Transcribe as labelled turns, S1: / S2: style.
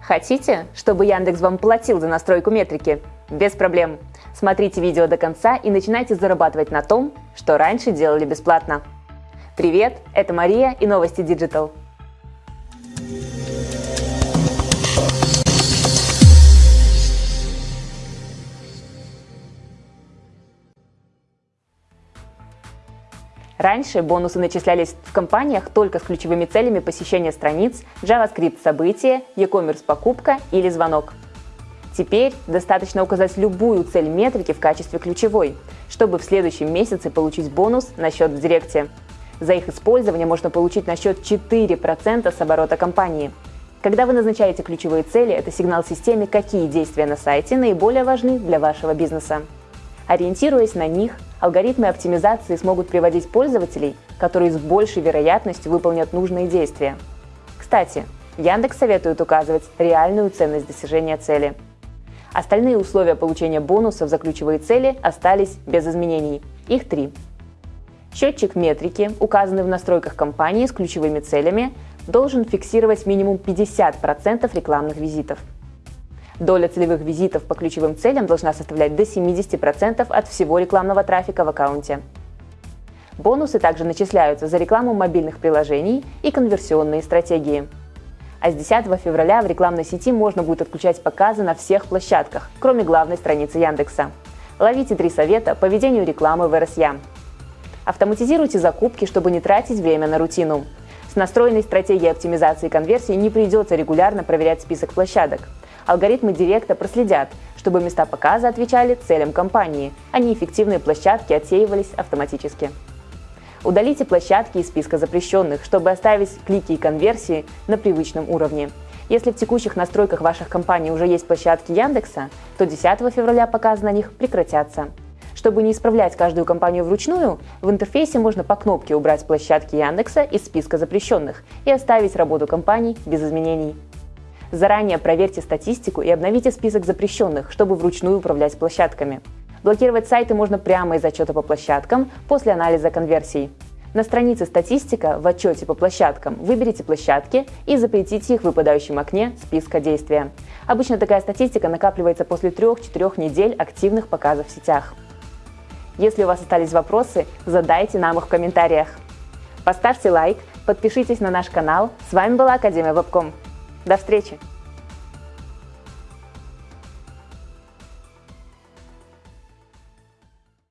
S1: Хотите, чтобы Яндекс вам платил за настройку метрики? Без проблем. Смотрите видео до конца и начинайте зарабатывать на том, что раньше делали бесплатно. Привет, это Мария и новости Digital. Раньше бонусы начислялись в компаниях только с ключевыми целями посещения страниц, JavaScript события, e-commerce покупка или звонок. Теперь достаточно указать любую цель метрики в качестве ключевой, чтобы в следующем месяце получить бонус на счет в Директе. За их использование можно получить на счет 4% с оборота компании. Когда вы назначаете ключевые цели, это сигнал системе, какие действия на сайте наиболее важны для вашего бизнеса. Ориентируясь на них, алгоритмы оптимизации смогут приводить пользователей, которые с большей вероятностью выполнят нужные действия. Кстати, Яндекс советует указывать реальную ценность достижения цели. Остальные условия получения бонусов за ключевые цели остались без изменений. Их три. Счетчик метрики, указанный в настройках компании с ключевыми целями, должен фиксировать минимум 50% рекламных визитов. Доля целевых визитов по ключевым целям должна составлять до 70% от всего рекламного трафика в аккаунте. Бонусы также начисляются за рекламу мобильных приложений и конверсионные стратегии. А с 10 февраля в рекламной сети можно будет отключать показы на всех площадках, кроме главной страницы Яндекса. Ловите три совета по ведению рекламы в РСЯ. Автоматизируйте закупки, чтобы не тратить время на рутину. С настроенной стратегией оптимизации конверсии не придется регулярно проверять список площадок – алгоритмы Директа проследят, чтобы места показа отвечали целям компании, а неэффективные площадки отсеивались автоматически. Удалите площадки из списка запрещенных, чтобы оставить клики и конверсии на привычном уровне. Если в текущих настройках ваших компаний уже есть площадки Яндекса, то 10 февраля показы на них прекратятся. Чтобы не исправлять каждую компанию вручную, в интерфейсе можно по кнопке убрать площадки Яндекса из списка запрещенных и оставить работу компаний без изменений. Заранее проверьте статистику и обновите список запрещенных, чтобы вручную управлять площадками. Блокировать сайты можно прямо из отчета по площадкам после анализа конверсий. На странице «Статистика» в отчете по площадкам выберите площадки и запретите их в выпадающем окне списка действия. Обычно такая статистика накапливается после 3-4 недель активных показов в сетях. Если у вас остались вопросы, задайте нам их в комментариях. Поставьте лайк, подпишитесь на наш канал. С вами была Академия Вебком. До встречи!